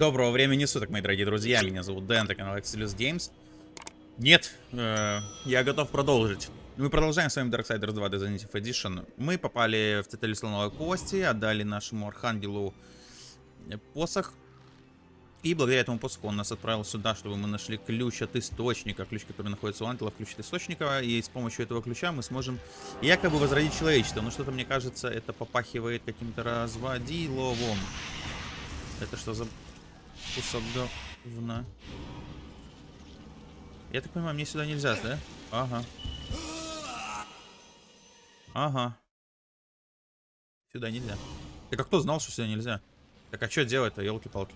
Доброго времени суток, мои дорогие друзья. Меня зовут Дэн, это канал Excelus Games. Нет, э, я готов продолжить. Мы продолжаем с вами Darksiders 2 Definitive Edition. Мы попали в цитадель слоновой кости, отдали нашему архангелу посох. И благодаря этому посоху он нас отправил сюда, чтобы мы нашли ключ от источника. Ключ, который находится у ангелов, ключ от источника. И с помощью этого ключа мы сможем якобы возродить человечество. Но что-то, мне кажется, это попахивает каким-то разводиловым. Это что за кусок говна? Я так понимаю, мне сюда нельзя, да? Ага. Ага. Сюда нельзя. Так а кто знал, что сюда нельзя? Так а что делать-то, елки-палки?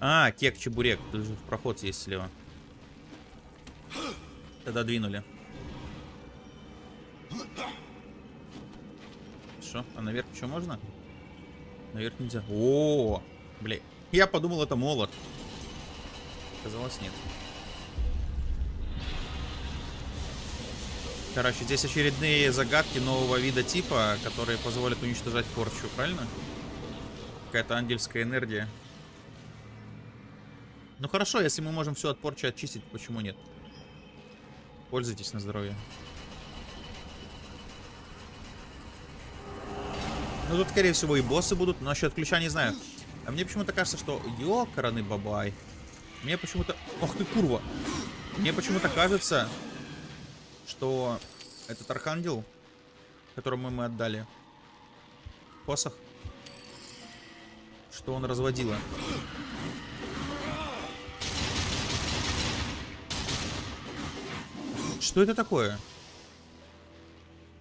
А, кек-чебурек. Тут же проход есть слева. Тогда двинули. Что? А наверх что можно? Наверх нельзя. -о блин. Я подумал, это молот. Казалось, нет. Короче, здесь очередные загадки нового вида типа, которые позволят уничтожать порчу, правильно? Какая-то ангельская энергия. Ну хорошо, если мы можем все от порчи очистить, почему нет? Пользуйтесь на здоровье. Ну тут, скорее всего, и боссы будут. Но насчет ключа не знаю. А мне почему-то кажется, что... Ёкараны бабай. Мне почему-то... Ох ты, курва. Мне почему-то кажется, что этот архангел, которому мы отдали посох, что он разводила. Что это такое?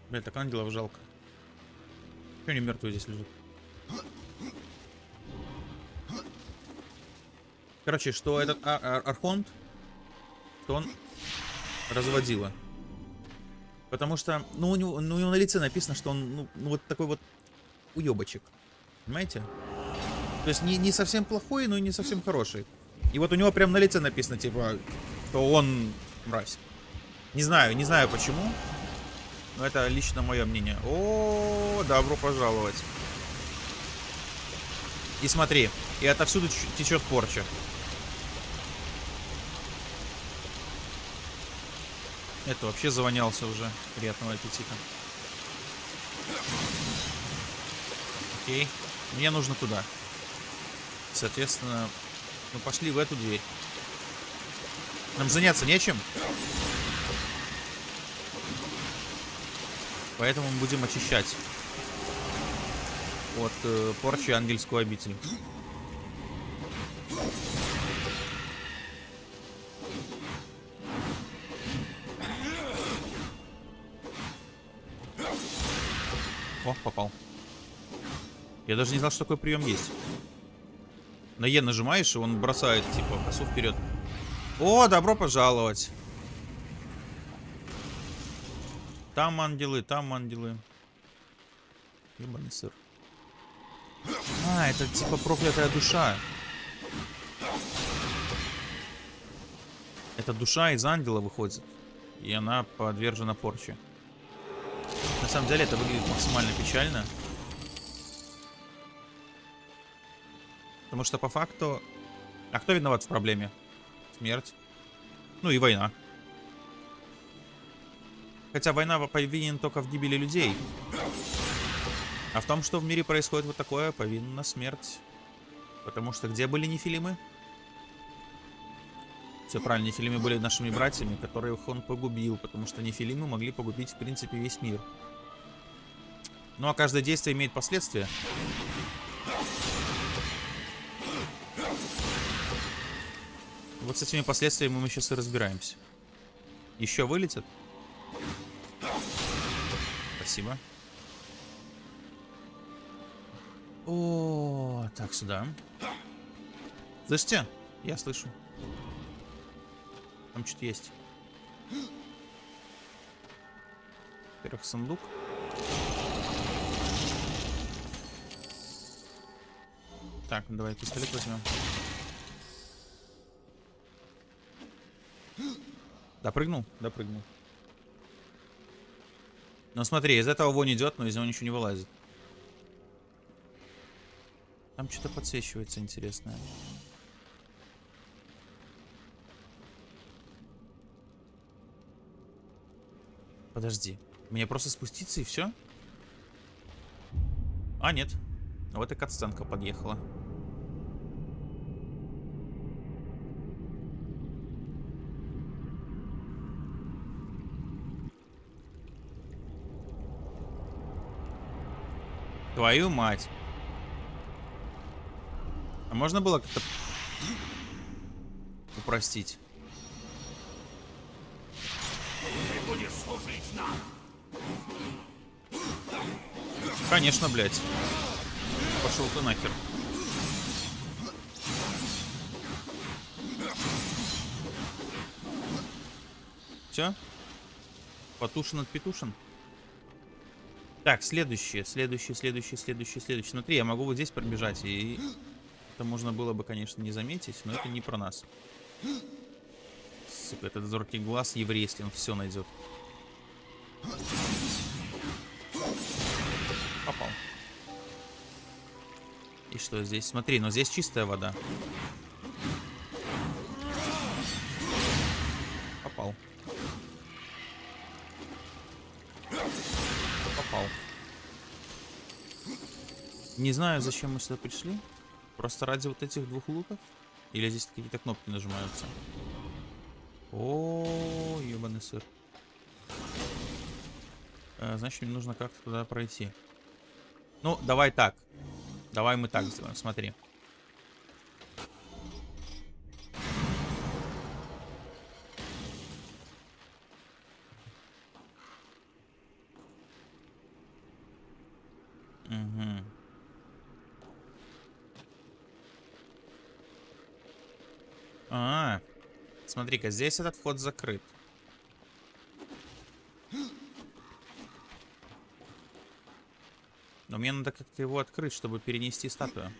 Блин, так ангелов жалко. Что они мертвые здесь лежат? Короче, что этот Ар Ар Архонт, что он разводила. Потому что, ну у, него, ну, у него на лице написано, что он, ну, ну вот такой вот уебочек. Понимаете? То есть не, не совсем плохой, но и не совсем хороший. И вот у него прям на лице написано, типа, что он мразь. Не знаю, не знаю почему. Но это лично мое мнение. О, добро пожаловать. И смотри, и отовсюду течет порча. Это вообще завонялся уже. Приятного аппетита. Окей. Мне нужно туда. Соответственно, мы пошли в эту дверь. Нам заняться нечем. Поэтому мы будем очищать от э, порчи ангельскую обитель. О, попал. Я даже не знал, что такой прием есть. На Е нажимаешь, и он бросает, типа, косу вперед. О, добро пожаловать. Там ангелы, там ангелы. Ебаный сыр. А, это типа проклятая душа. Эта душа из ангела выходит. И она подвержена порче. На самом деле это выглядит максимально печально. Потому что по факту... А кто виноват в проблеме? Смерть. Ну и война. Хотя война повинен только в гибели людей. А в том, что в мире происходит вот такое, повинна смерть. Потому что где были нефилимы? Все правильно, нефилимы были нашими братьями, которых он погубил, потому что нефилимы могли погубить, в принципе, весь мир. Ну а каждое действие имеет последствия. Вот с этими последствиями мы сейчас и разбираемся. Еще вылетят? Спасибо. О, так, сюда. Слышите? Я слышу. Там что-то есть. Во-первых, сундук. Так, давай пистолет возьмем. Допрыгнул? Допрыгнул. Ну смотри, из этого вонь идет, но из него ничего не вылазит. Там что-то подсвечивается интересное. Подожди. Мне просто спуститься и все? А, нет. Вот и катсценка подъехала. Твою мать. А можно было как-то упростить? Конечно, блядь. Пошел ты нахер. Все? Потушен от петушен? Так, следующее, следующее, следующее, следующее, следующее. Смотри, я могу вот здесь пробежать, и это можно было бы, конечно, не заметить, но это не про нас. Сука, этот зоркий глаз еврейский, он все найдет. Попал. И что здесь? Смотри, но здесь чистая вода. Не знаю, зачем мы сюда пришли. Просто ради вот этих двух луков? Или здесь какие-то кнопки нажимаются? О, ебаный сыр. Э, значит, мне нужно как-то туда пройти. Ну, давай так. Давай мы так сделаем, смотри. А, -а, -а. Смотри-ка, здесь этот вход закрыт. Но мне надо как-то его открыть, чтобы перенести статую.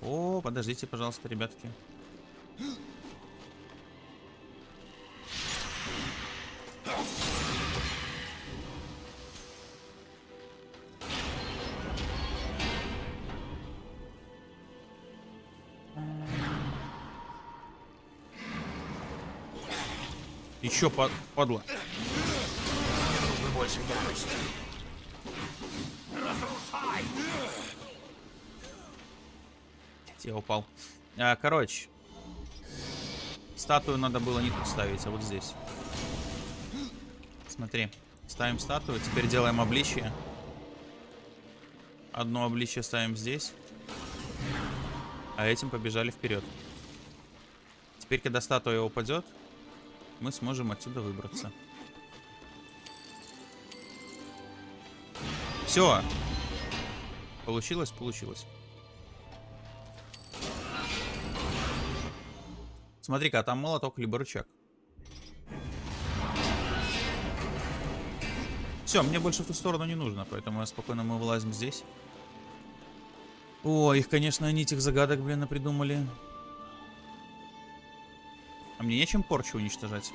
О, подождите, пожалуйста, ребятки. Еще ярости. Я упал. А, короче. Статую надо было не тут ставить, а вот здесь. Смотри. Ставим статую. Теперь делаем обличие. Одно обличие ставим здесь. А этим побежали вперед. Теперь, когда статуя упадет, мы сможем отсюда выбраться. Все. Получилось, получилось. Смотри-ка, а там молоток либо рычаг. Все, мне больше в ту сторону не нужно, поэтому я спокойно мы вылазим здесь. О, их, конечно, они этих загадок, блин, напридумали. А мне нечем порчу уничтожать.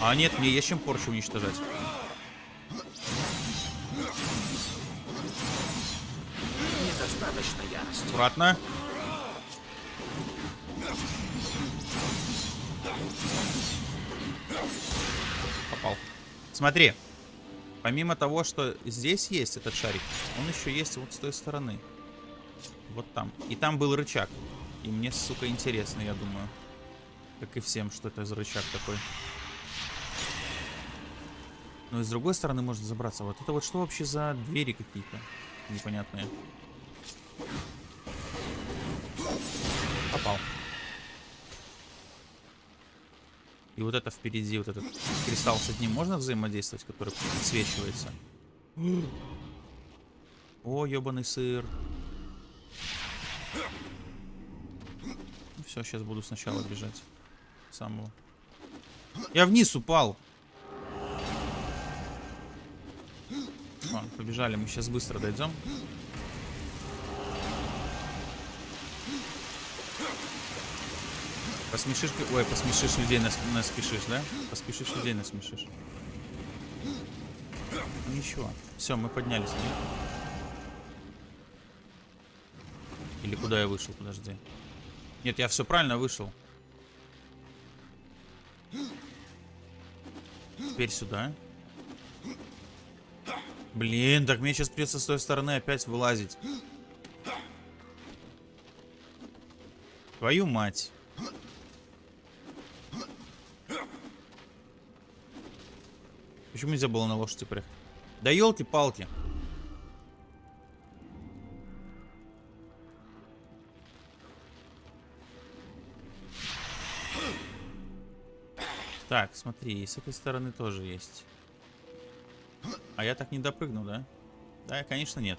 А нет, мне есть чем порчу уничтожать. Недостаточно ярости. Аккуратно. Попал. Смотри. Помимо того, что здесь есть этот шарик, он еще есть вот с той стороны. Вот там. И там был рычаг. И мне, сука, интересно, я думаю. Как и всем, что это за рычаг такой. Но и с другой стороны можно забраться. Вот это вот что вообще за двери какие-то непонятные? Попал. И вот это впереди, вот этот кристалл с одним можно взаимодействовать, который подсвечивается? О, ебаный сыр. Все, сейчас буду сначала бежать. Самого. Я вниз упал. Ладно, побежали, мы сейчас быстро дойдем. Посмешишь... Ой, посмешишь людей, нас, наспешишь, да? Поспешишь людей, насмешишь. Ну, Ничего. Все, мы поднялись. Нет? Или куда я вышел? Подожди. Нет, я все правильно вышел. Теперь сюда. Блин, так мне сейчас придется с той стороны опять вылазить. Твою мать. Почему нельзя было на лошади приехать? Да елки-палки. Так, смотри, и с этой стороны тоже есть. А я так не допрыгну, да? Да, конечно, нет.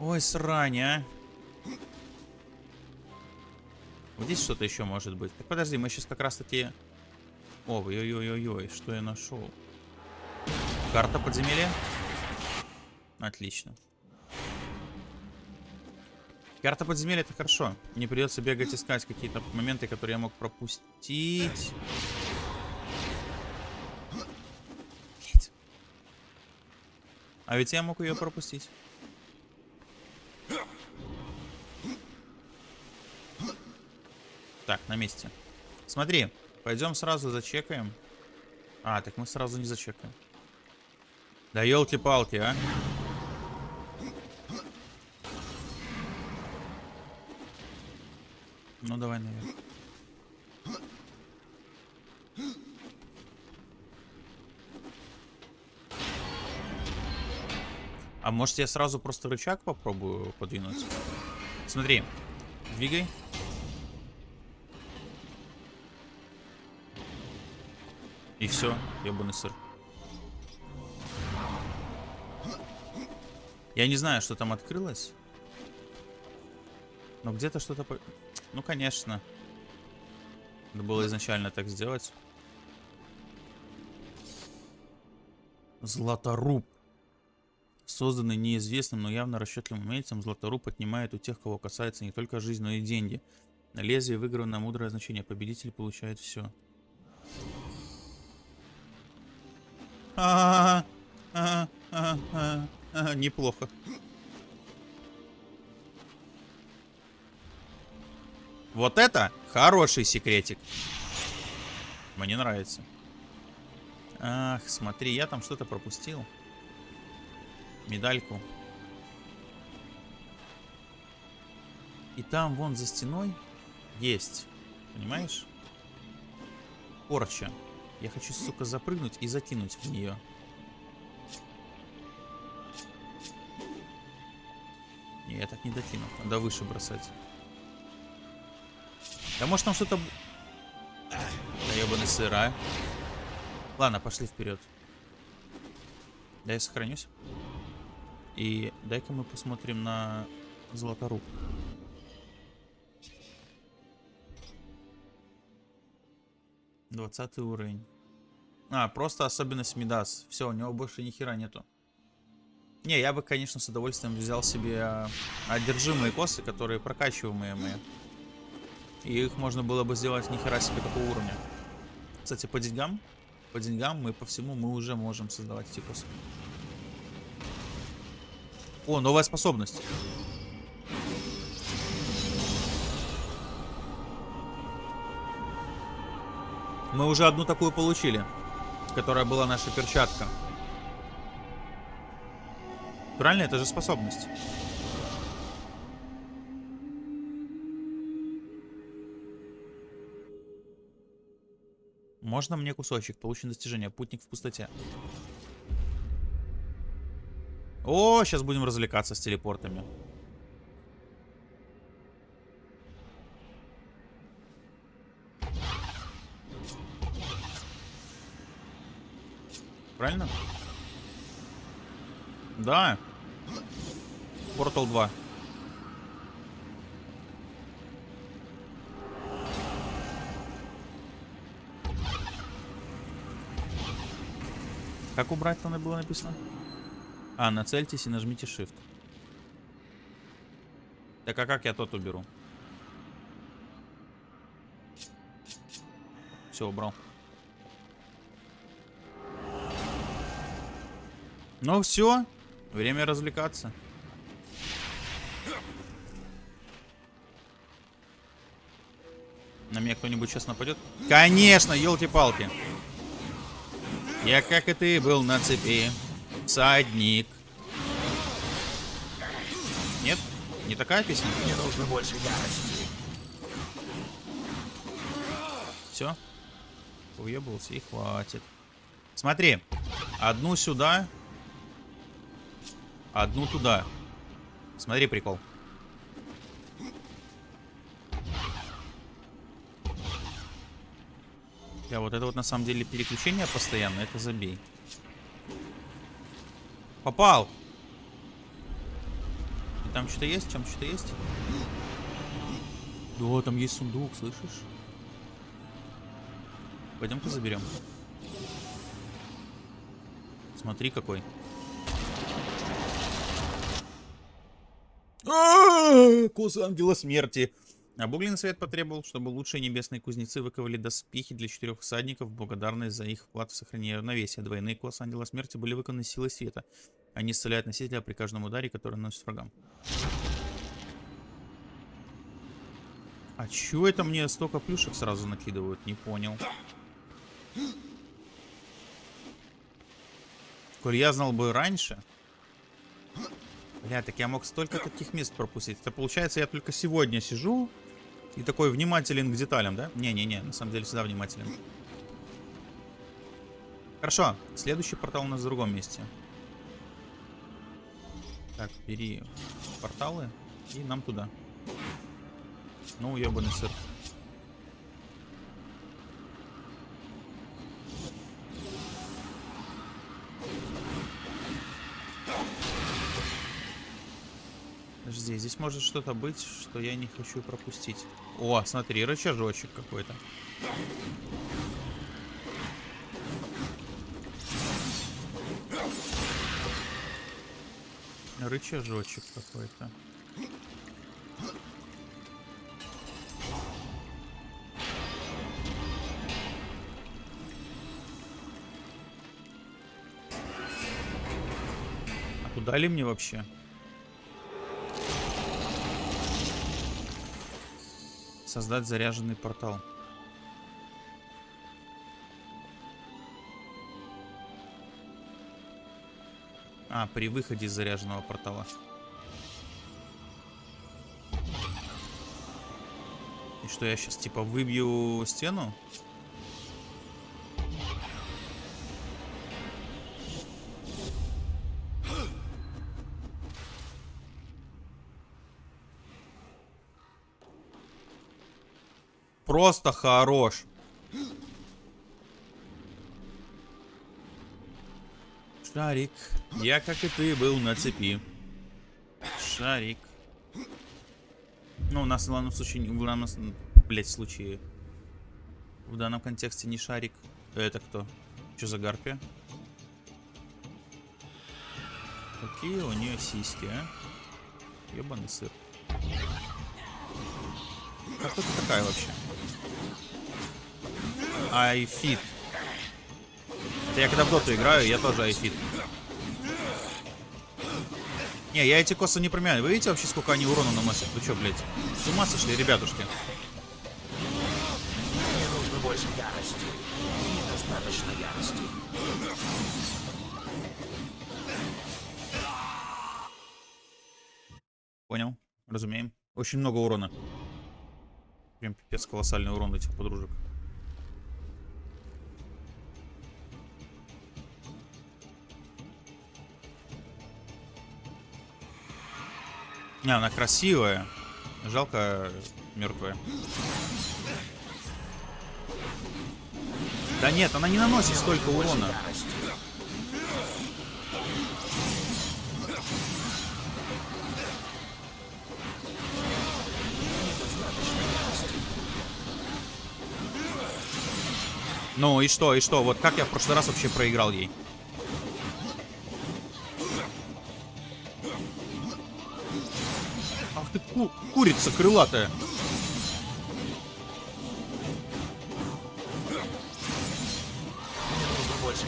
Ой, срань, а. Вот здесь что-то еще может быть. Так, подожди, мы сейчас как раз-таки... Ой-ой-ой-ой-ой, что я нашел? Карта подземелья? Отлично. Карта подземелья это хорошо. Не придется бегать искать какие-то моменты, которые я мог пропустить. А ведь я мог ее пропустить. Так, на месте. Смотри, пойдем сразу зачекаем. А, так мы сразу не зачекаем. Да елки-палки, а. Ну давай наверх. А может я сразу просто рычаг попробую подвинуть? Смотри, двигай. И все, ебаный сыр. Я не знаю, что там открылось. Но где-то что-то... Ну, конечно. Надо было изначально так сделать. Златоруб. Созданный неизвестным, но явно расчетливым умельцем, Златоруб отнимает у тех, кого касается не только жизнь, но и деньги. На лезвие выиграно мудрое значение. Победитель получает все. Неплохо. Вот это хороший секретик. Мне нравится. Ах, смотри, я там что-то пропустил. Медальку. И там, вон за стеной, есть. Понимаешь? Порча. Я хочу, сука, запрыгнуть и закинуть в нее. Не, я так не докину. Надо выше бросать. Да может там что-то... Да ебаный сыра. Ладно, пошли вперед. Да я сохранюсь. И дай-ка мы посмотрим на Золоторуб. Двадцатый уровень. А, просто особенность Мидас. Все, у него больше ни хера нету. Не, я бы, конечно, с удовольствием взял себе одержимые косы, которые прокачиваемые мои. И их можно было бы сделать нихера себе какого уровня. Кстати, по деньгам, по деньгам мы по всему мы уже можем создавать косы. О, новая способность. Мы уже одну такую получили, которая была наша перчатка. Правильно, это же способность. Можно мне кусочек? Получен достижение. Путник в пустоте. О, сейчас будем развлекаться с телепортами. Правильно? Да. Портал 2. Как убрать там было написано? А, нацельтесь и нажмите Shift. Так а как я тот уберу? Все, убрал. Ну все, время развлекаться. На меня кто-нибудь сейчас нападет? Конечно, елки-палки. Я, как и ты, был на цепи. Всадник. Нет? Не такая песня? Мне нужно больше ярости. Все. Уебался и хватит. Смотри. Одну сюда. Одну туда. Смотри прикол. Я вот это вот на самом деле переключение постоянно, это забей. Попал! И там что-то есть? Там что-то есть? Да, там есть сундук, слышишь? Пойдем-ка заберем. Смотри какой. Кус ангела смерти. Обугленный совет потребовал, чтобы лучшие небесные кузнецы выковали доспехи для четырех всадников, благодарность за их вклад в сохранение равновесия. Двойные классы ангела смерти были выкованы силой света. Они исцеляют носителя при каждом ударе, который наносит врагам. А чё это мне столько плюшек сразу накидывают? Не понял. Коль я знал бы раньше... Бля, так я мог столько таких мест пропустить. Это получается, я только сегодня сижу и такой внимателен к деталям, да? Не-не-не, на самом деле всегда внимателен. Хорошо, следующий портал у нас в другом месте. Так, бери порталы и нам туда. Ну, ебаный сыр. Здесь может что-то быть, что я не хочу пропустить. О, смотри, рычажочек какой-то. Рычажочек какой-то. А куда ли мне вообще? Создать заряженный портал. А, при выходе из заряженного портала. И что, я сейчас типа выбью стену? Просто хорош. Шарик. Я, как и ты, был на цепи. Шарик. Ну, у нас в данном случае, в данном, блять, случае, в данном контексте не шарик. Это кто? Что за гарпия? Какие у нее сиськи, а? Ебаный сыр. Как ты такая вообще? Айфит. Это я когда в доту играю, я тоже айфит. Не, я эти косы не промяю. Вы видите вообще, сколько они урона наносят? Вы что, блядь? С ума сошли, ребятушки? Мне нужно больше ярости. Недостаточно ярости. Понял. Разумеем. Очень много урона. Прям пипец колоссальный урон этих подружек. Не, она красивая. Жалко мертвая. Да нет, она не наносит столько урона. Ну и что, и что? Вот как я в прошлый раз вообще проиграл ей? Ку курица крылатая.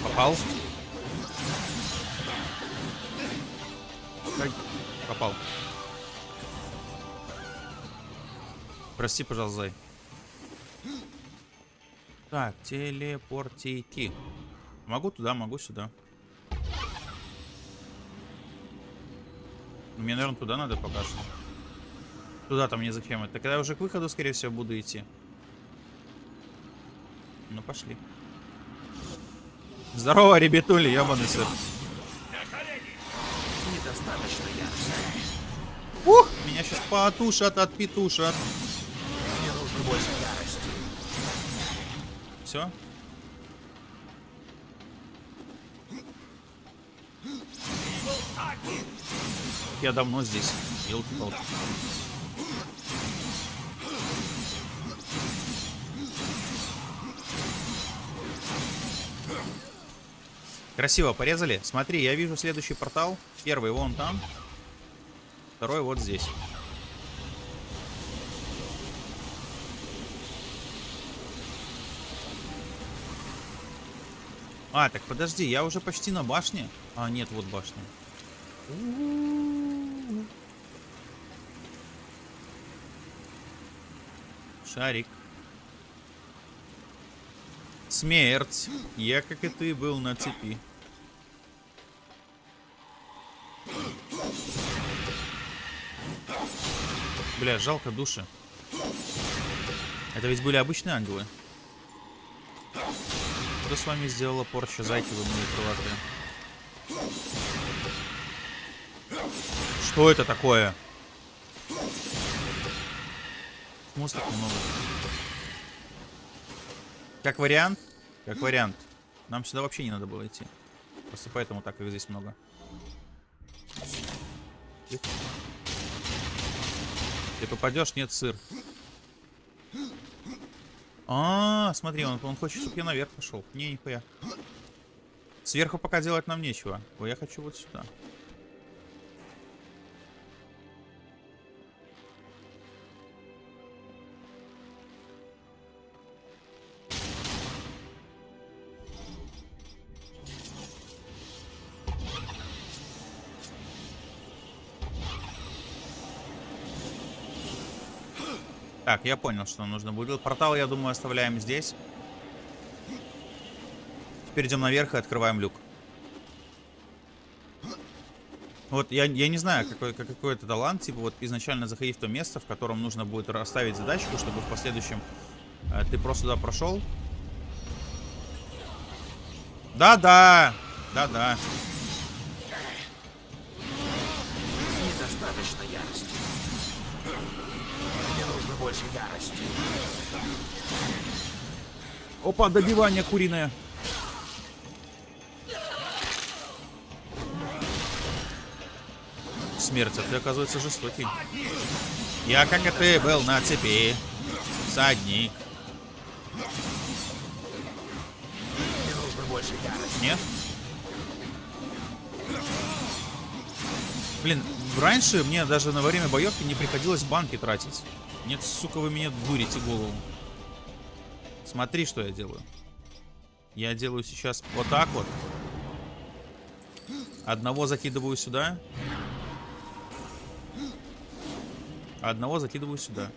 Попал? попал. Прости, пожалуйста, зай. Так, телепортейки. Могу туда, могу сюда. Мне, наверное, туда надо пока что. Туда там не зачем это. Когда я уже к выходу, скорее всего, буду идти. Ну, пошли. Здорово, ребятули, ебаный сыр. Ух, меня сейчас потушат, отпетушат. Мне нужно больше ярости. Все? Я давно здесь. Елки-палки. Красиво порезали. Смотри, я вижу следующий портал. Первый вон там. Второй вот здесь. А, так подожди, я уже почти на башне. А, нет, вот башня. Шарик. Смерть. Я, как и ты, был на цепи. Бля, жалко души. Это ведь были обычные ангелы. Что с вами сделала порча зайки, вы мои крылатые? Что это такое? Так много? Как вариант? Как вариант. Нам сюда вообще не надо было идти. Просто поэтому так их здесь много. Ты, попадешь, нет сыр. А, смотри, он, он хочет, чтобы я наверх пошел. Не, нихуя. Сверху пока делать нам нечего. Ой, я хочу вот сюда. Так, я понял, что нужно будет. Портал, я думаю, оставляем здесь. Теперь идем наверх и открываем люк. Вот я, я не знаю, какой, какой это талант, типа вот изначально заходить в то место, в котором нужно будет расставить задачку, чтобы в последующем э, ты просто туда прошел. Да-да, да-да. Больше ярости. Опа, добивание куриное. Смерть, а ты, оказывается, жестокий. Я, как и ты, был на цепи. Садник. Мне нужно больше ярости. Нет? Блин, раньше мне даже на время боевки не приходилось банки тратить. Нет, сука, вы меня дурите голову. Смотри, что я делаю. Я делаю сейчас вот так вот. Одного закидываю сюда. Одного закидываю сюда.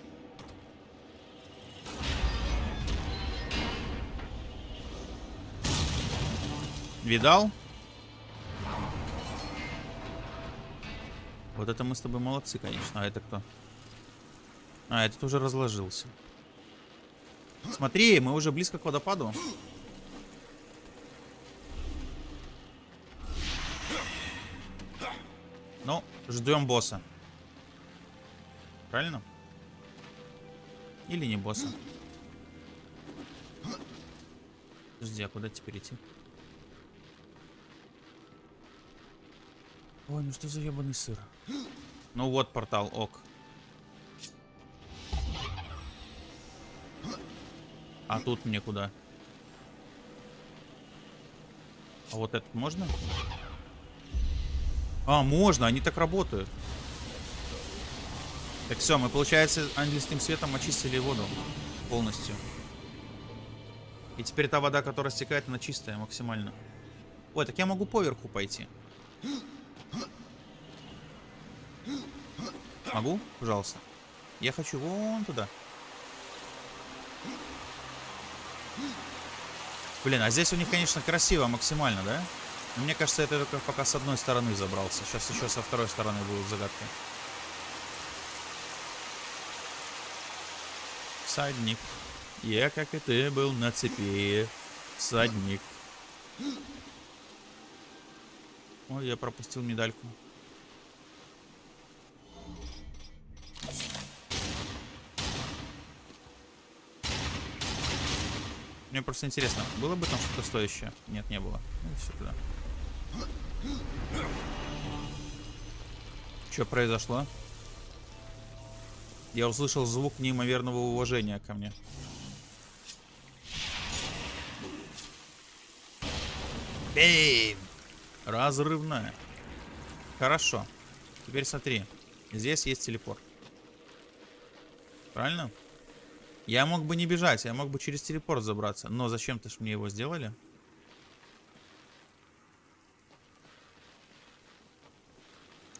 Видал? Вот это мы с тобой молодцы, конечно. А это кто? А, этот уже разложился. Смотри, мы уже близко к водопаду. Ну, ждем босса. Правильно? Или не босса? Подожди, а куда теперь идти? Ой, ну что за ебаный сыр? Ну вот портал, ок. А тут мне куда? А вот этот можно? А, можно, они так работают. Так все, мы, получается, ангельским светом очистили воду полностью. И теперь та вода, которая стекает, она чистая максимально. Ой, так я могу поверху пойти. Могу? Пожалуйста. Я хочу вон туда. Блин, а здесь у них, конечно, красиво максимально, да? Но мне кажется, это только пока с одной стороны забрался. Сейчас еще со второй стороны будут загадки. Всадник. Я, как и ты, был на цепи. Всадник. Ой, я пропустил медальку. Мне просто интересно, было бы там что-то стоящее? Нет, не было. Ну, все туда. Что произошло? Я услышал звук неимоверного уважения ко мне. Бейм! Разрывная. Хорошо. Теперь смотри. Здесь есть телепорт. Правильно? Я мог бы не бежать, я мог бы через телепорт забраться. Но зачем-то ж мне его сделали?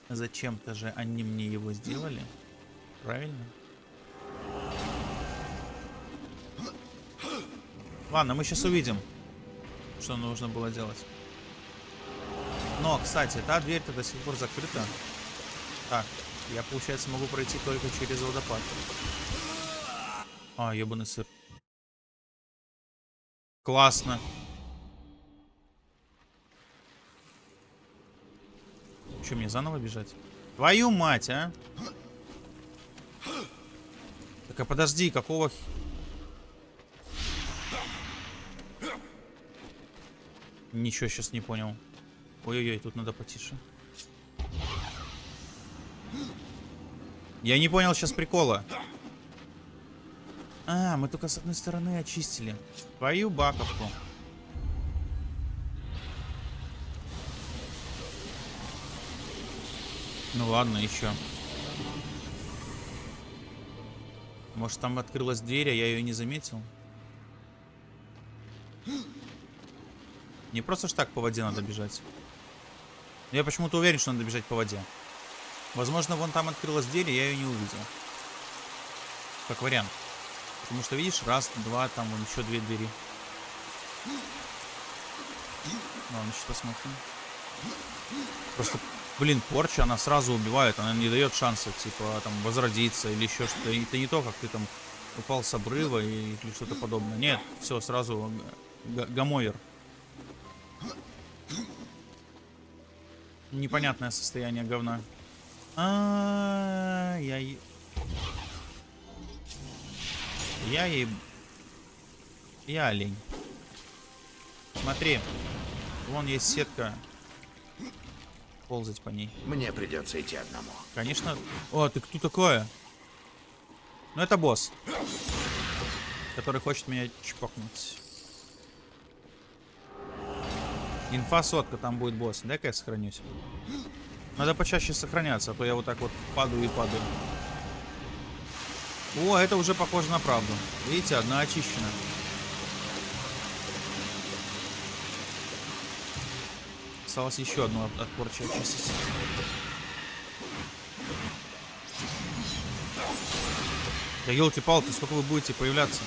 Зачем-то же они мне его сделали? Правильно? Ладно, мы сейчас увидим, что нужно было делать. Но, кстати, та дверь-то до сих пор закрыта. Так, я, получается, могу пройти только через водопад. А, ебаный сыр. Классно. Че, мне заново бежать? Твою мать, а? Так, а подожди, какого... Ничего сейчас не понял. Ой-ой-ой, тут надо потише. Я не понял сейчас прикола. А, мы только с одной стороны очистили. Твою баковку. Ну ладно, еще. Может там открылась дверь, а я ее не заметил? Не просто ж так по воде надо бежать. Я почему-то уверен, что надо бежать по воде. Возможно, вон там открылась дверь, и я ее не увидел. Как вариант. Потому что, видишь, раз, два, там вон еще две двери. Ладно, сейчас посмотрим. Просто, блин, порча, она сразу убивает, она не дает шанса, типа, там, возродиться или еще что-то. Это не то, как ты там упал с обрыва или что-то подобное. Нет, все, сразу гамовер. Непонятное состояние говна. А, я... Ей... Я олень. Смотри. Вон есть сетка. Ползать по ней. Мне придется идти одному. Конечно. О, ты кто такое? Ну, это босс. Который хочет меня чпокнуть. Инфа сотка, там будет босс. Дай-ка я сохранюсь. Надо почаще сохраняться, а то я вот так вот падаю и падаю. О, это уже похоже на правду. Видите, одна очищена. Осталось еще одну от, очистить. Да елки-палки, сколько вы будете появляться?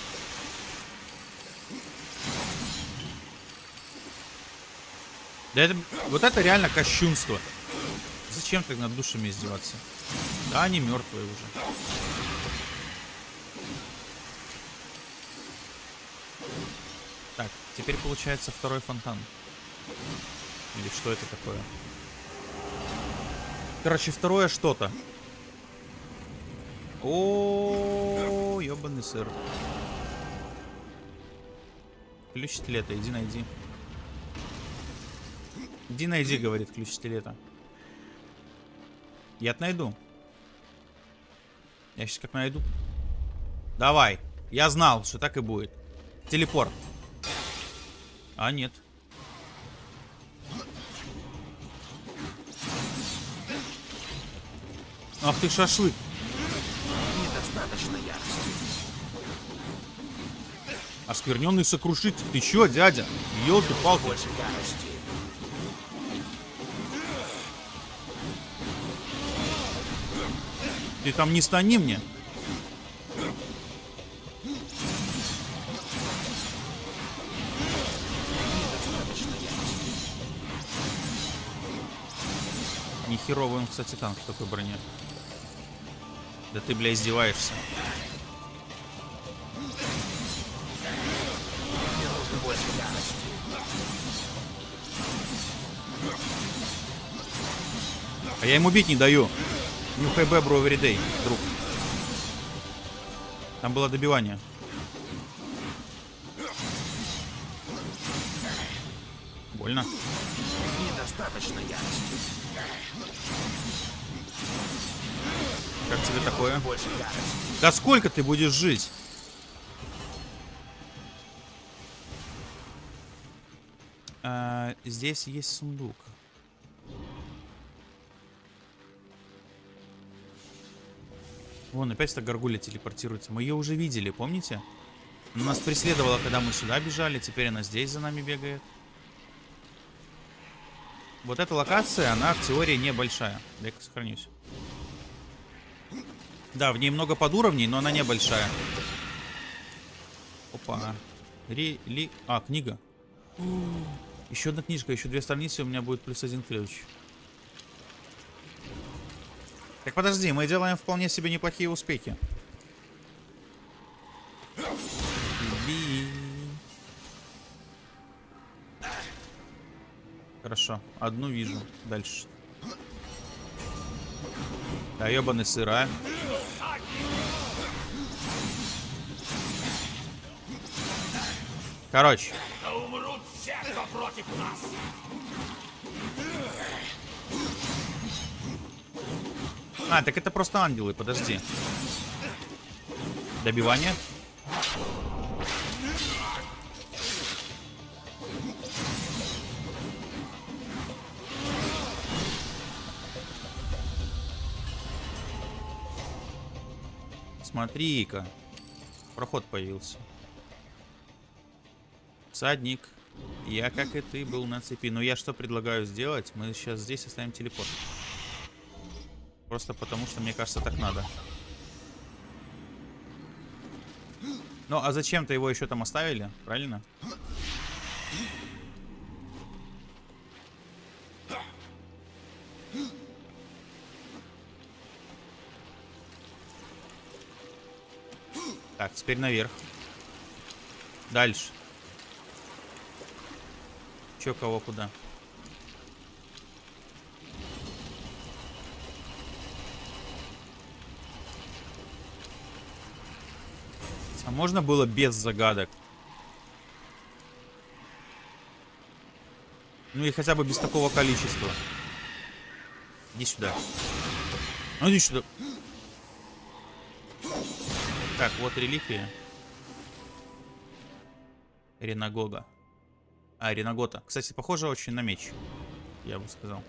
Да это, вот это реально кощунство. Зачем так над душами издеваться? Да, они мертвые уже. Так, теперь получается второй фонтан. Или что это такое? Короче, второе что-то. О, ебаный сыр. Ключ стилета, иди найди. Иди найди, говорит ключ стилета. Я найду. Я сейчас как найду. Давай. Я знал, что так и будет. Телепорт. А, нет. Ах ты шашлык. Недостаточно ярости. Оскверненный сокрушитель. Ты чё, дядя? Ёлки-палки. Больше ярости. Ты там не стани мне. Нехеровый он, кстати, танк в такой броне. Да ты, бля, издеваешься. А я ему бить не даю. New ХБ, бро, everyday, друг. Там было добивание. Больно. Недостаточно ярости. Как тебе такое? Да сколько ты будешь жить? А, здесь есть сундук. Вон, опять эта горгулья телепортируется. Мы ее уже видели, помните? Она нас преследовала, когда мы сюда бежали. Теперь она здесь за нами бегает. Вот эта локация, она в теории небольшая. Дай-ка сохранюсь. Да, в ней много подуровней, но она небольшая. Опа. Ри, ли... А, книга. Еще одна книжка, еще две страницы, у меня будет плюс один ключ. Так подожди, мы делаем вполне себе неплохие успехи. Хорошо, одну вижу. Дальше. Да, ебаный сыра. Короче, Да умрут все, кто против нас. А, так это просто ангелы, подожди. Добивание. Смотри-ка. Проход появился. Всадник. Я, как и ты, был на цепи. Но я что предлагаю сделать? Мы сейчас здесь оставим телепорт. Просто потому, что мне кажется, так надо. Ну, а зачем-то его еще там оставили, правильно? Так, теперь наверх. Дальше. Че, кого, куда? А можно было без загадок? Ну и хотя бы без такого количества. Иди сюда. Ну иди сюда. Так, вот реликвия. Ренагога. А, Ренагота. Кстати, похоже очень на меч. Я бы сказал.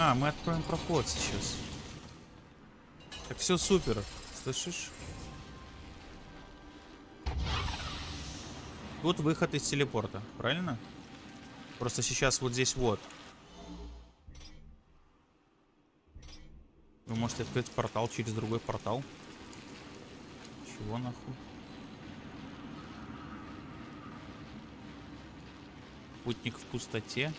А, мы откроем проход сейчас. Так все супер. Слышишь? Тут выход из телепорта, правильно? Просто сейчас вот здесь вот. Вы можете открыть портал через другой портал. Чего нахуй? Путник в пустоте.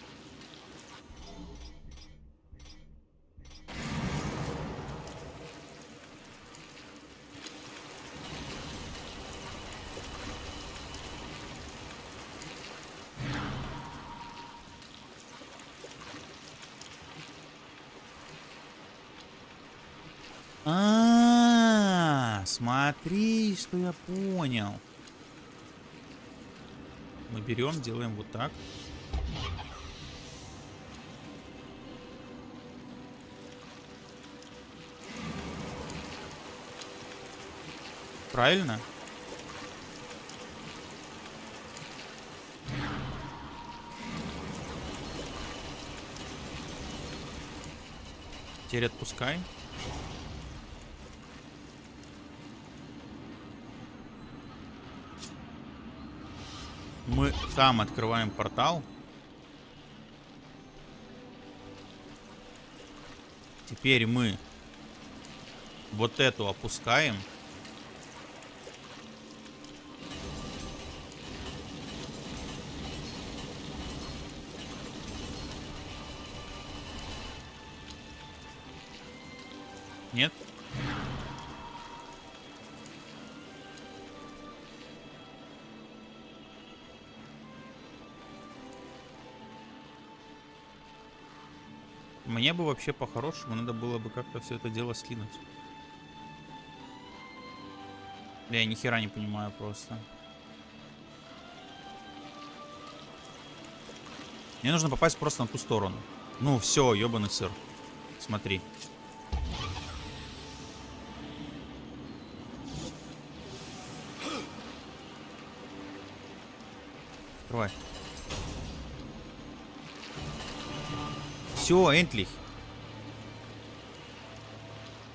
А, смотри, что я понял. Мы берем, делаем вот так. Правильно? Теперь отпускай. Мы там открываем портал. Теперь мы вот эту опускаем. Мне бы вообще по-хорошему надо было бы как-то все это дело скинуть. Я ни хера не понимаю просто. Мне нужно попасть просто на ту сторону. Ну все, ебаный сыр. Смотри. Все, Энтлих.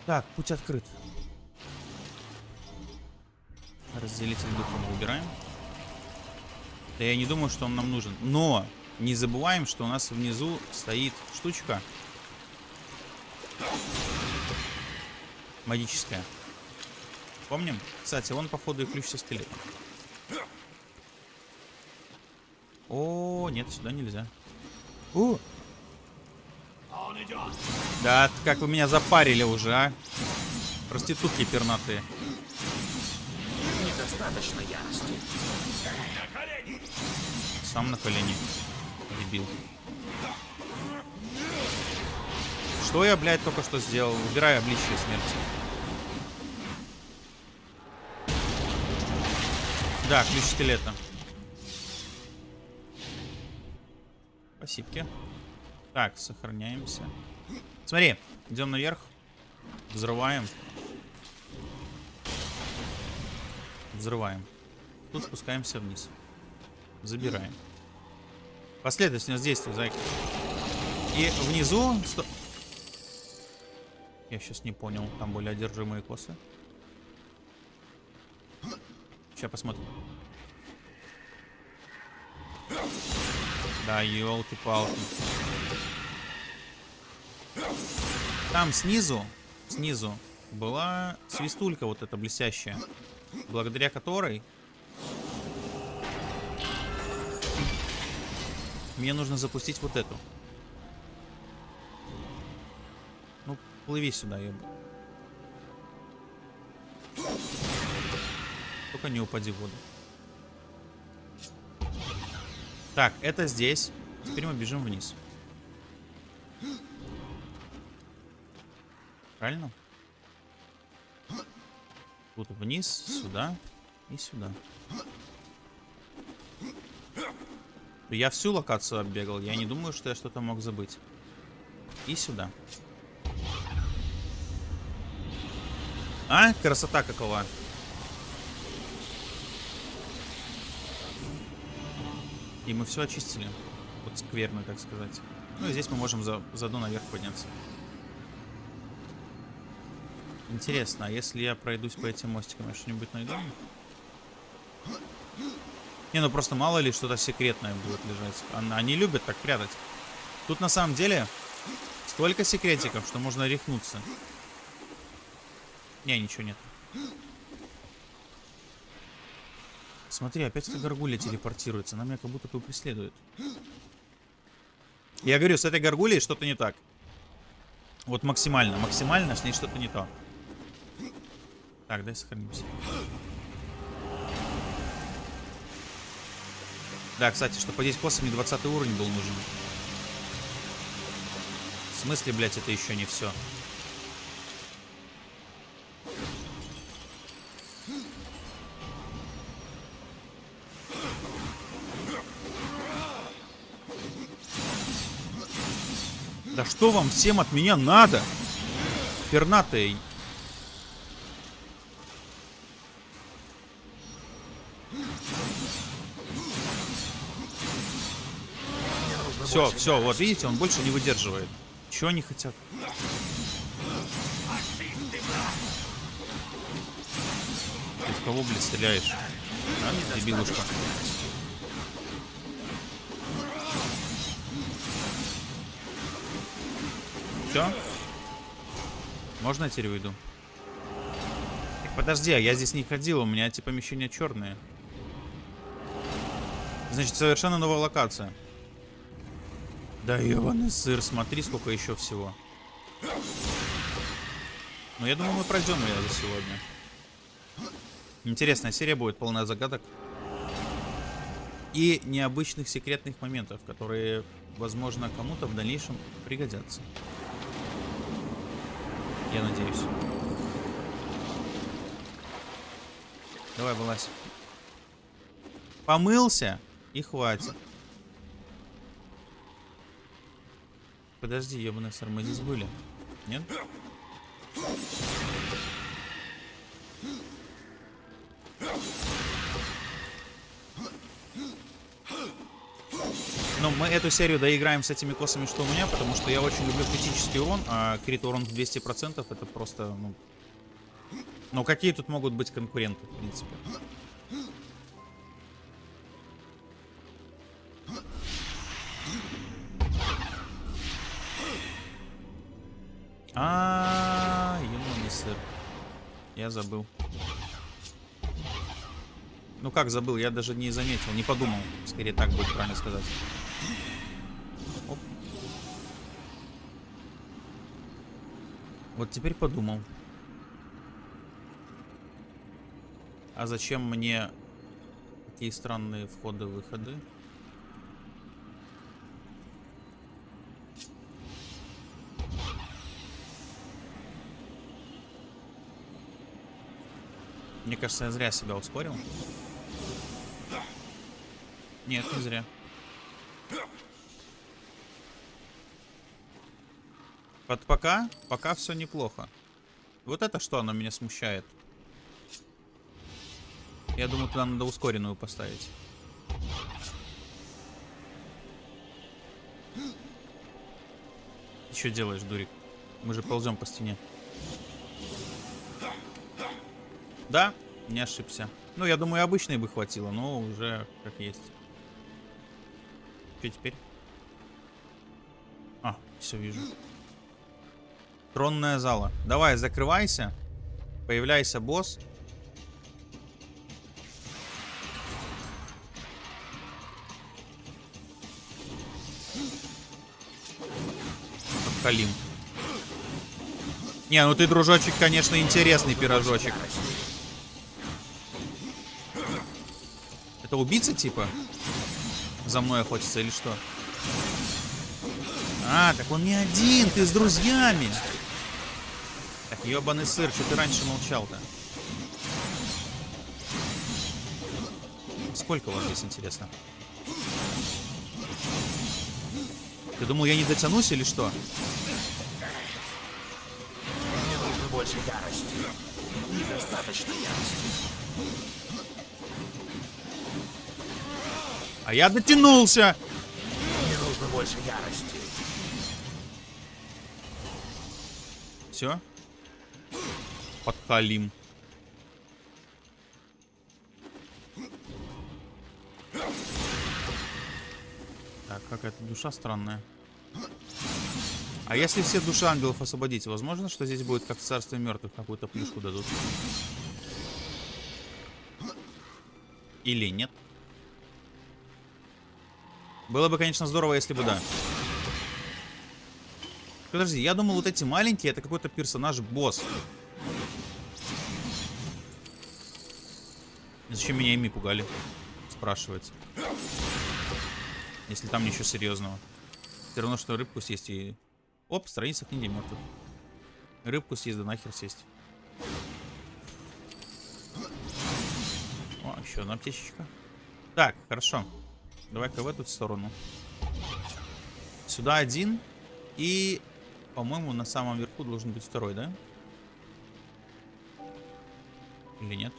Так, путь открыт. Разделитель духа мы убираем. Да я не думаю, что он нам нужен. Но не забываем, что у нас внизу стоит штучка. Магическая. Помним? Кстати, вон, походу, и ключ со скелетом. О, нет, сюда нельзя. О! Да, как вы меня запарили уже, а? Проститутки пернатые. Недостаточно ярости. Сам на колени. Дебил. Что я, блядь, только что сделал? Убираю обличие смерти. Да, ключ скелета. Спасибо. Так, сохраняемся. Смотри, идем наверх. Взрываем. Взрываем. Тут спускаемся вниз. Забираем. Последовательность действий, зайка. И внизу... Сто... Я сейчас не понял. Там были одержимые косы. Сейчас посмотрим. Да, елки-палки. Там снизу, снизу была свистулька вот эта блестящая, благодаря которой мне нужно запустить вот эту. Ну, плыви сюда, я. Только не упади в воду. Так, это здесь. Теперь мы бежим вниз. Правильно? Тут вниз, сюда и сюда. Я всю локацию оббегал. Я не думаю, что я что-то мог забыть. И сюда. А, красота какова. И мы все очистили. Вот скверно, так сказать. Ну и здесь мы можем за, заодно наверх подняться. Интересно, а если я пройдусь по этим мостикам, я что-нибудь найду? Не, ну просто мало ли что-то секретное будет лежать. Они любят так прятать. Тут на самом деле столько секретиков, что можно рехнуться. Не, ничего нет. Смотри, опять эта горгулья телепортируется. Она меня как будто бы преследует. Я говорю, с этой горгулей что-то не так. Вот максимально, максимально с ней что-то не то. Так, дай сохранимся. Да, кстати, чтобы подеть косами 20 уровень был нужен. В смысле, блядь, это еще не все. Да что вам всем от меня надо? Пернатые. Все, все, вот видите, он больше не выдерживает. Чего они хотят? Ты в кого, блядь, стреляешь? А, дебилушка. Все? Можно я теперь уйду? Так подожди, а я здесь не ходил, у меня эти помещения черные. Значит, совершенно новая локация. Да ебаный сыр, смотри, сколько еще всего. Ну, я думаю, мы пройдем ее за сегодня. Интересная серия будет, полная загадок. И необычных секретных моментов, которые, возможно, кому-то в дальнейшем пригодятся. Я надеюсь. Давай, вылазь. Помылся и хватит. Подожди, ебаный сэр, мы здесь были. Нет? Но мы эту серию доиграем с этими косами, что у меня, потому что я очень люблю критический урон, а крит урон в 200% это просто, ну... Ну какие тут могут быть конкуренты, в принципе? Я забыл. Ну как забыл, я даже не заметил, не подумал. Скорее так будет правильно сказать. Оп. Вот теперь подумал. А зачем мне такие странные входы-выходы? Мне кажется, я зря себя ускорил. Нет, не зря. Под пока, пока все неплохо. Вот это что оно меня смущает. Я думаю, туда надо ускоренную поставить. Ты что делаешь, дурик? Мы же ползем по стене. Да, не ошибся. Ну, я думаю, обычной бы хватило, но уже как есть. Что теперь? А, все вижу. Тронная зала. Давай, закрывайся. Появляйся, босс. Халим. Не, ну ты, дружочек, конечно, интересный пирожочек. Это убийца, типа? За мной охотится или что? А, так он не один, ты с друзьями. Так, ебаный сыр, что ты раньше молчал-то? Сколько вас здесь, интересно? Ты думал, я не дотянусь или что? Мне нужно больше ярости. Недостаточно ярости. А я дотянулся. Мне нужно больше ярости. Все. Подхалим. Так, какая-то душа странная. А если все души ангелов освободить, возможно, что здесь будет как в царстве мертвых какую-то плюшку дадут? Или нет? Было бы, конечно, здорово, если бы да. Подожди, я думал, вот эти маленькие, это какой-то персонаж-босс. Зачем меня ими пугали? Спрашивается. Если там ничего серьезного. Все равно, что рыбку съесть и... Оп, страница книги мертвых. Рыбку съесть, да нахер сесть. О, еще одна аптечечка. Так, хорошо. Давай-ка в эту сторону. Сюда один. И, по-моему, на самом верху должен быть второй, да? Или нет?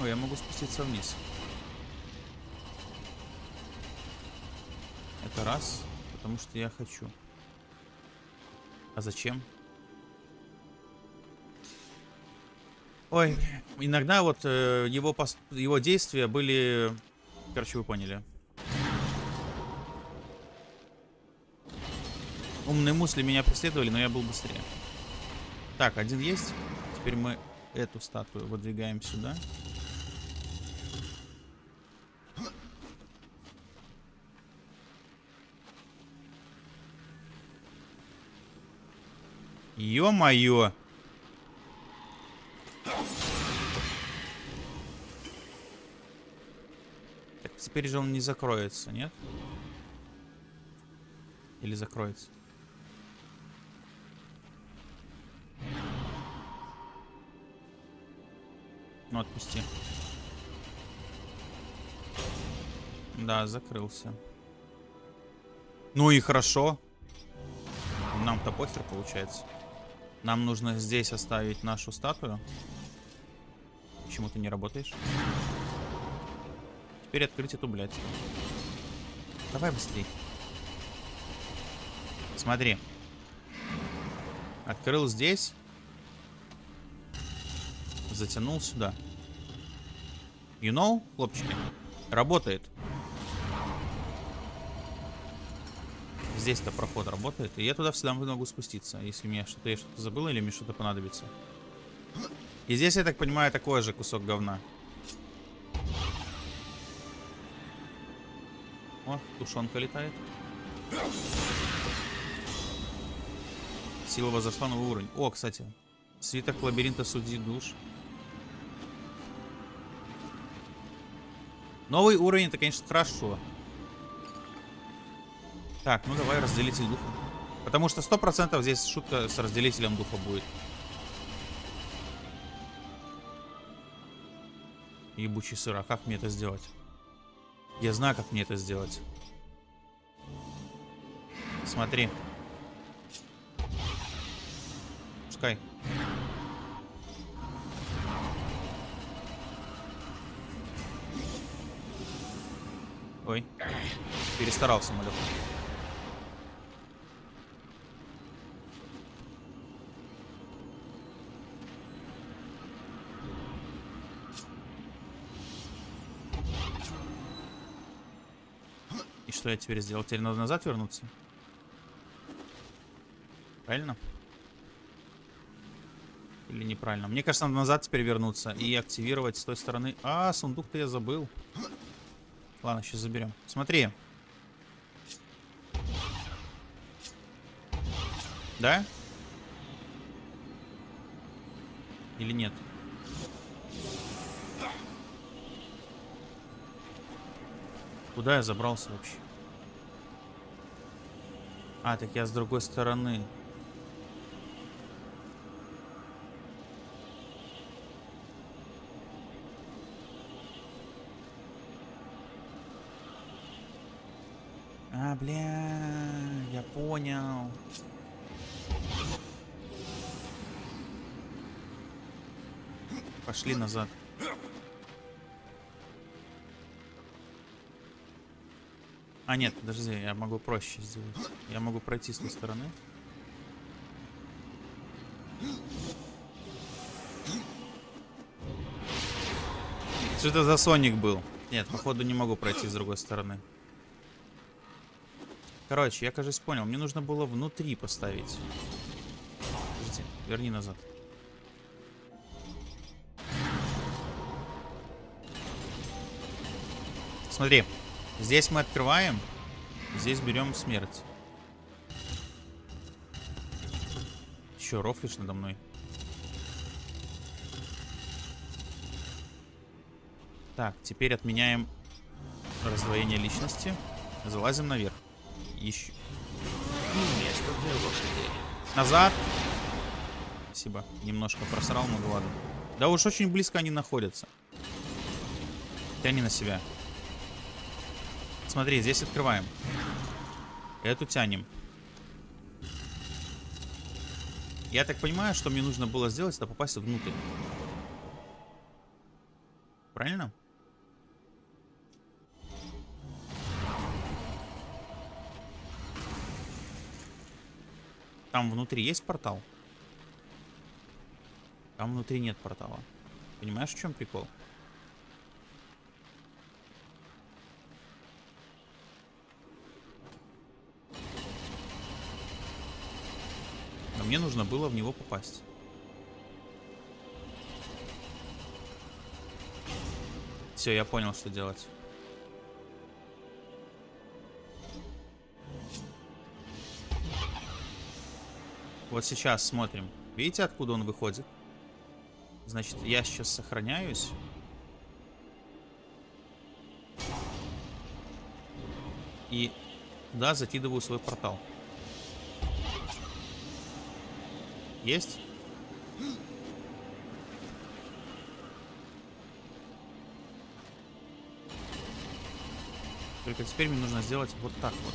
Ой, я могу спуститься вниз. Это раз, потому что я хочу. А зачем? Ой, иногда вот э, его, пост... его действия были... Короче, вы поняли. Умные мысли меня преследовали, но я был быстрее. Так, один есть. Теперь мы эту статую выдвигаем сюда. Ё-моё! Теперь же он не закроется, нет? Или закроется? Ну, отпусти. Да, закрылся. Ну и хорошо. Нам-то похер получается. Нам нужно здесь оставить нашу статую. Почему ты не работаешь? Теперь открыть эту, блядь. Давай быстрей. Смотри. Открыл здесь. Затянул сюда. You know, хлопчики? Работает. Здесь-то проход работает. И я туда всегда могу спуститься. Если мне что-то я что-то забыл или мне что-то понадобится. И здесь, я так понимаю, такой же кусок говна. О, тушенка летает. Сила возросла новый уровень. О, кстати. Свиток лабиринта судьи душ. Новый уровень, это, конечно, хорошо. Так, ну давай разделитель духа. Потому что сто процентов здесь шутка с разделителем духа будет. Ебучий сыр, а как мне это сделать? Я знаю, как мне это сделать. Смотри. Пускай. Ой. Перестарался, малек. Что я теперь сделал? Теперь надо назад вернуться? Правильно? Или неправильно? Мне кажется, надо назад теперь вернуться и активировать с той стороны. А, сундук-то я забыл. Ладно, сейчас заберем. Смотри. Да? Или нет? Куда я забрался вообще? А, так я с другой стороны. А, бля, я понял. Пошли назад. А, нет, подожди, я могу проще сделать. Я могу пройти с той стороны. Что это за Соник был? Нет, походу не могу пройти с другой стороны. Короче, я, кажется, понял. Мне нужно было внутри поставить. Подожди, верни назад. Смотри, здесь мы открываем, здесь берем смерть. Че, рофлишь надо мной? Так, теперь отменяем раздвоение личности. Залазим наверх. Еще. Назад. Спасибо. Немножко просрал, но ладно. Да уж очень близко они находятся. Тяни на себя. Смотри, здесь открываем. Эту тянем. Я так понимаю, что мне нужно было сделать, это попасть внутрь. Правильно? Там внутри есть портал? Там внутри нет портала. Понимаешь, в чем прикол? Мне нужно было в него попасть. Все, я понял, что делать. Вот сейчас смотрим. Видите, откуда он выходит? Значит, я сейчас сохраняюсь. И, да, закидываю свой портал. Есть? Только теперь мне нужно сделать вот так вот.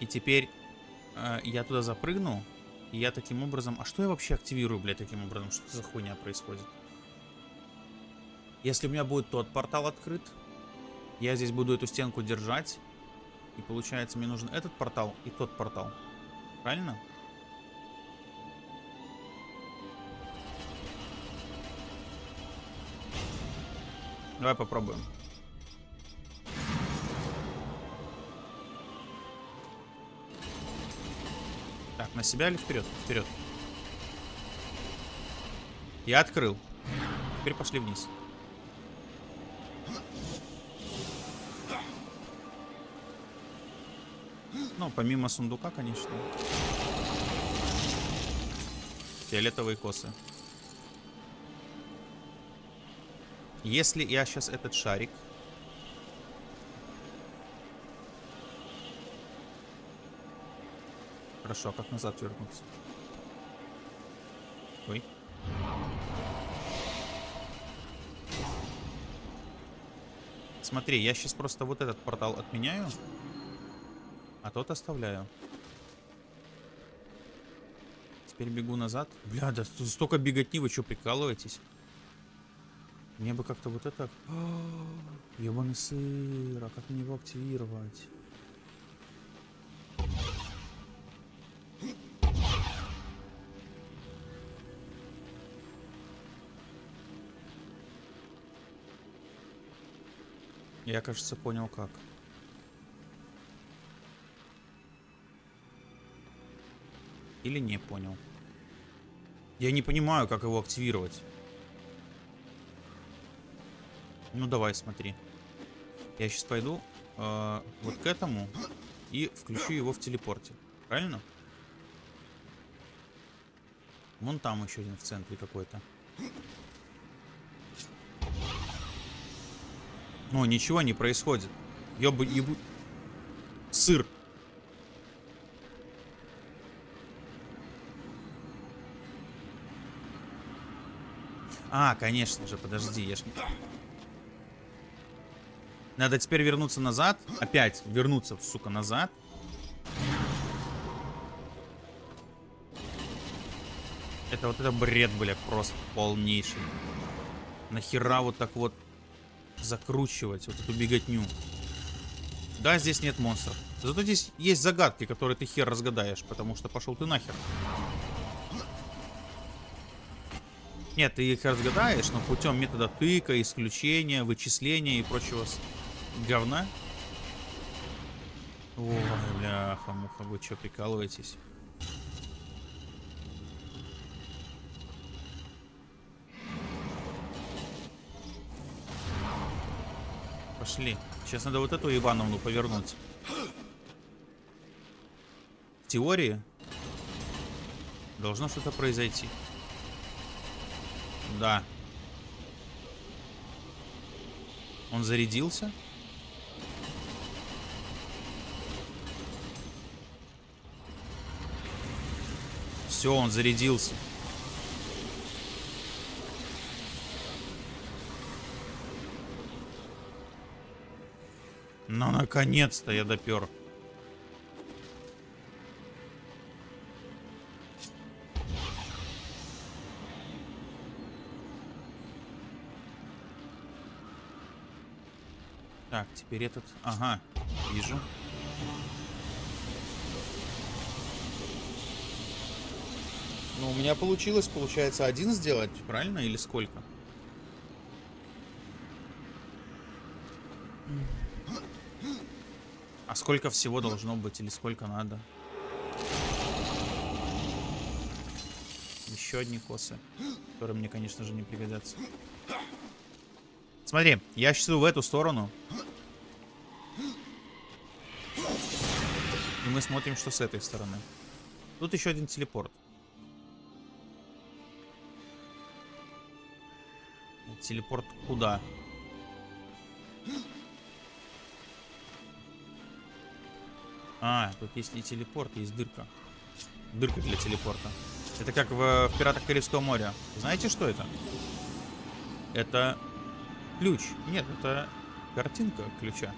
И теперь э, я туда запрыгну. И я таким образом... А что я вообще активирую, блядь, таким образом? Что за хуйня происходит? Если у меня будет тот портал открыт, я здесь буду эту стенку держать. И получается, мне нужен этот портал и тот портал. Правильно? Давай попробуем. Так, на себя или вперед? Вперед. Я открыл. Теперь пошли вниз. Ну, помимо сундука, конечно. Фиолетовые косы. Если я сейчас этот шарик... Хорошо, а как назад вернуться? Ой. Смотри, я сейчас просто вот этот портал отменяю, а тот оставляю. Теперь бегу назад. Бля, да тут столько беготни, вы что, прикалываетесь? Мне бы как-то вот это... Ебаный сыр, а как мне его активировать? Я, кажется, понял как. Или не понял. Я не понимаю, как его активировать. Ну давай, смотри. Я сейчас пойду э, вот к этому и включу его в телепорте. Правильно? Вон там еще один в центре какой-то. О, ничего не происходит. Ёбу, ебу... Сыр. А, конечно же, подожди, я ж... Надо теперь вернуться назад. Опять вернуться, сука, назад. Это вот это бред, бля, просто полнейший. Нахера вот так вот закручивать вот эту беготню? Да, здесь нет монстров. Зато здесь есть загадки, которые ты хер разгадаешь, потому что пошел ты нахер. Нет, ты их разгадаешь, но путем метода тыка, исключения, вычисления и прочего говна. Ой, бляха-муха, вы что, прикалываетесь? Пошли. Сейчас надо вот эту Ивановну повернуть. В теории должно что-то произойти. Да. Он зарядился? Все, он зарядился. Ну, наконец-то я допер. Теперь этот... Ага, вижу. Ну, у меня получилось, получается, один сделать, правильно? Или сколько? А сколько всего должно быть или сколько надо? Еще одни косы, которые мне, конечно же, не пригодятся. Смотри, я сейчас иду в эту сторону. Мы смотрим, что с этой стороны. Тут еще один телепорт. Телепорт куда? А, тут есть не телепорт, есть дырка. Дырка для телепорта. Это как в, в Пиратах Карибского моря. Знаете, что это? Это ключ. Нет, это картинка ключа.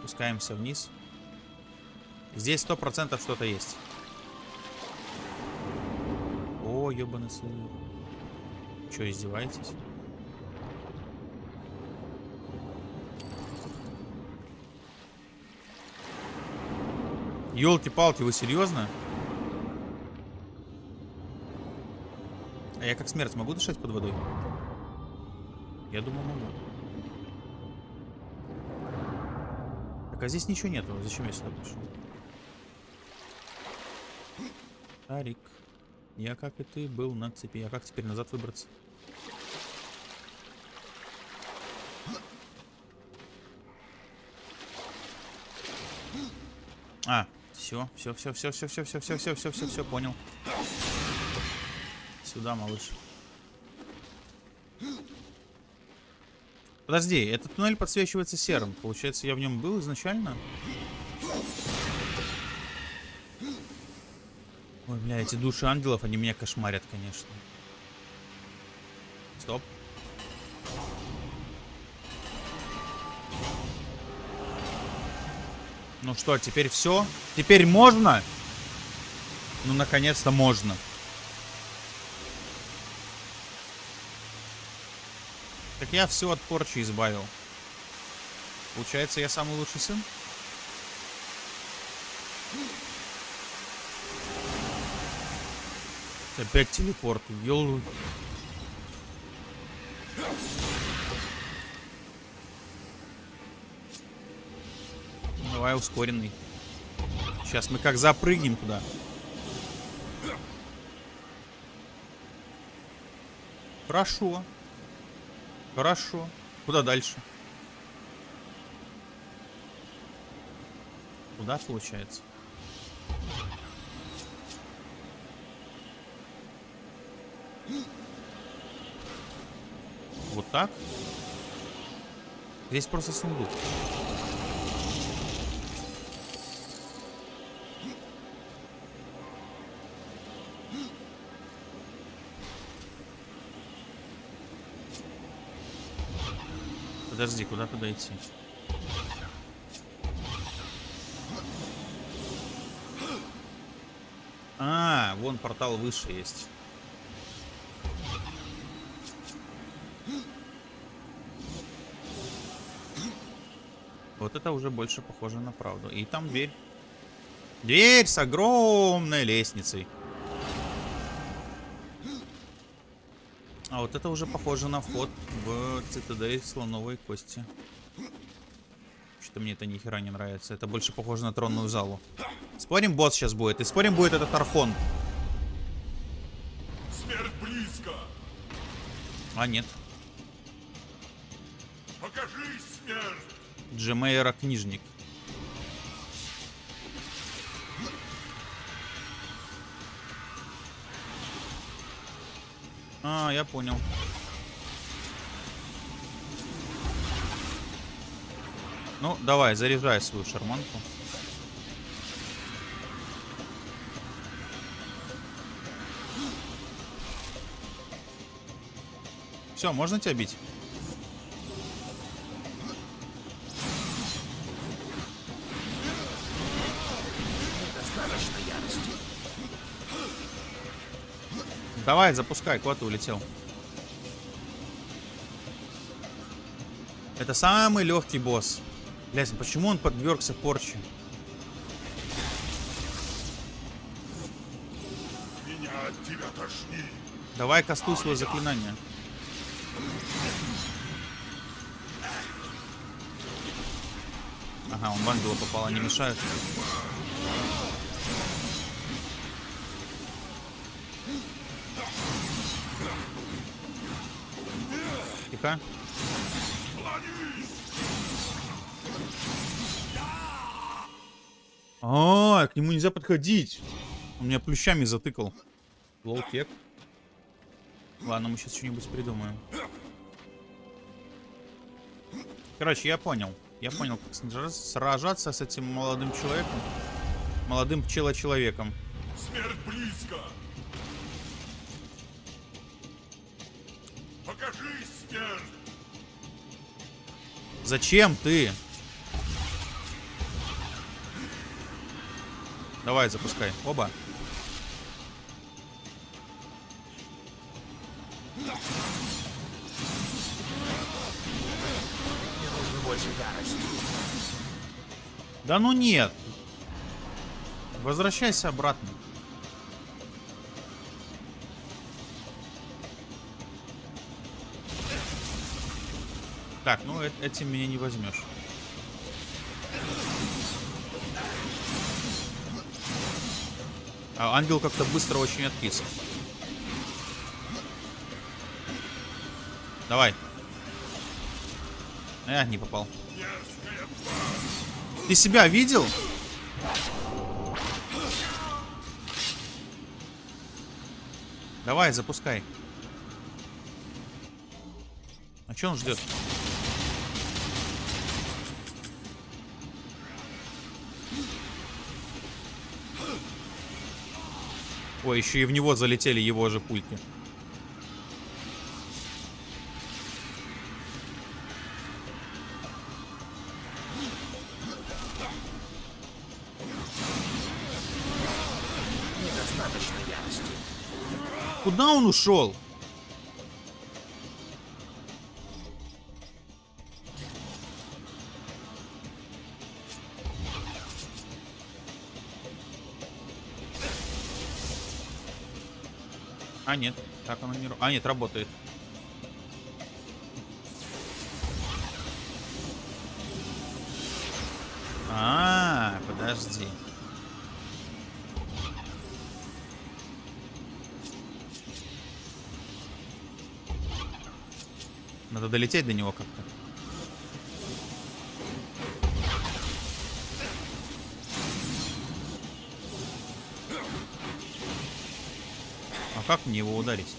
Спускаемся вниз. Здесь сто процентов что-то есть. О, ебаный сыр. Че, издеваетесь? Елки-палки, вы серьезно? А я как смерть могу дышать под водой? Я думаю, могу. Так, а здесь ничего нету. Зачем я сюда пришел? Тарик. Я, как и ты, был на цепи. А как теперь назад выбраться? А, все, все, все, все, все, все, все, все, все, все, все, все, понял. Сюда, малыш. Подожди, этот туннель подсвечивается серым. Получается, я в нем был изначально? Ой, бля, эти души ангелов, они меня кошмарят, конечно. Стоп. Ну что, теперь все? Теперь можно? Ну, наконец-то можно. Так я все от порчи избавил. Получается, я самый лучший сын? Опять телепорт. Ёл... Давай ускоренный. Сейчас мы как запрыгнем туда. Хорошо. Хорошо. Куда дальше? Куда получается? Вот так? Здесь просто сундук. Подожди, куда туда идти? А, вон портал выше есть. Вот это уже больше похоже на правду. И там дверь. Дверь с огромной лестницей. А вот это уже похоже на вход в цитадель слоновой кости. Что-то мне это ни хера не нравится. Это больше похоже на тронную залу. Спорим, босс сейчас будет. И спорим, будет этот Архон. Смерть близко! А, нет. Покажись, смерть! Джемейра книжник. А, я понял. Ну, давай, заряжай свою шарманку. Все, можно тебя бить? Давай, запускай, куда ты улетел? Это самый легкий босс. Блять, почему он подвергся порче? Меня от тебя тошнит! Давай кастуй свое заклинание. Ага, он в ангела попал, не мешает. Тихо. А, к нему нельзя подходить. Он меня плющами затыкал. Лоу-тек. Ладно, мы сейчас что-нибудь придумаем. Короче, я понял. Я понял, как сража- сражаться с этим молодым человеком. Молодым пчелочеловеком. Смерть близко! Покажись, смерть! Зачем ты? Давай, запускай. Оба. Да ну нет. Возвращайся обратно. Так, ну э- этим меня не возьмешь. Ангел как-то быстро очень откис. Давай. Э, не попал. Ты себя видел? Давай, запускай. А что он ждет? Ой, еще и в него залетели его же пульки. Недостаточно ярости. Куда он ушел? А, нет. Так оно не... А, нет, работает. А, подожди. Надо долететь до него как-то. Как мне его ударить?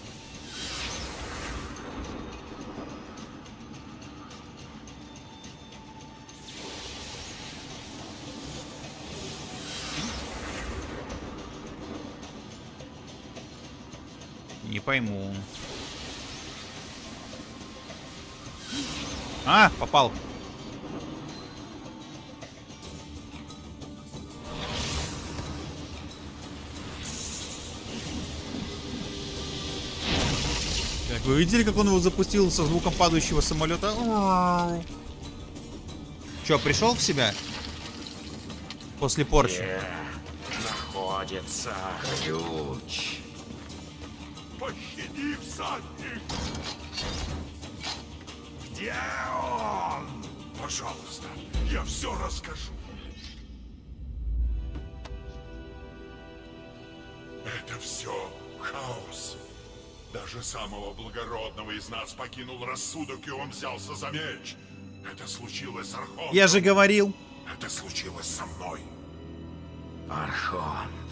Не пойму. А, попал. Вы видели, как он его запустил со звуком падающего самолета? Че, пришел в себя? После порчи. Где находится ключ? Пощади, всадник! Где он? Пожалуйста, я все расскажу. Самого благородного из нас покинул рассудок, и он взялся за меч. Это случилось с Архонтом. Я же говорил. Это случилось со мной. Архонт.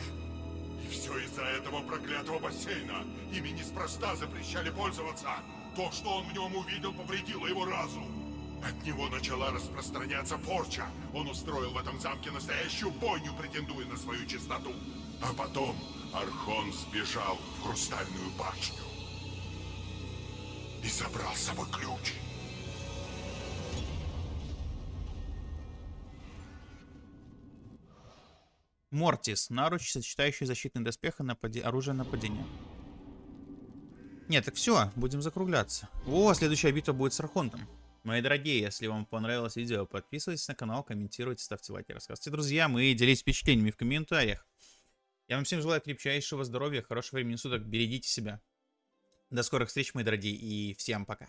И все из-за этого проклятого бассейна. Ими неспроста запрещали пользоваться. То, что он в нем увидел, повредило его разум. От него начала распространяться порча. Он устроил в этом замке настоящую бойню, претендуя на свою чистоту. А потом Архон сбежал в Хрустальную башню. И забрал с собой ключ. Мортис. Наруч, сочетающий защитный доспех и напади... оружие нападения. Нет, так все, будем закругляться. О, следующая битва будет с Архонтом. Мои дорогие, если вам понравилось видео, подписывайтесь на канал, комментируйте, ставьте лайки, рассказывайте друзьям и делитесь впечатлениями в комментариях. Я вам всем желаю крепчайшего здоровья, хорошего времени суток, берегите себя. До скорых встреч, мои дорогие, и всем пока.